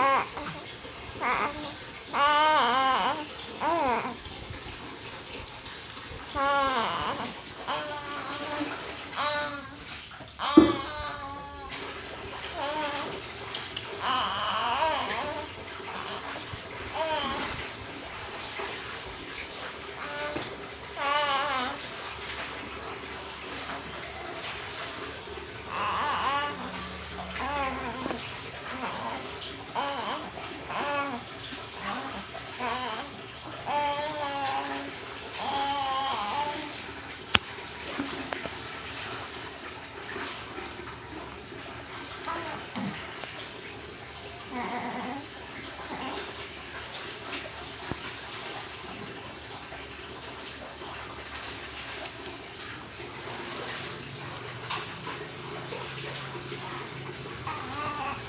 Ah.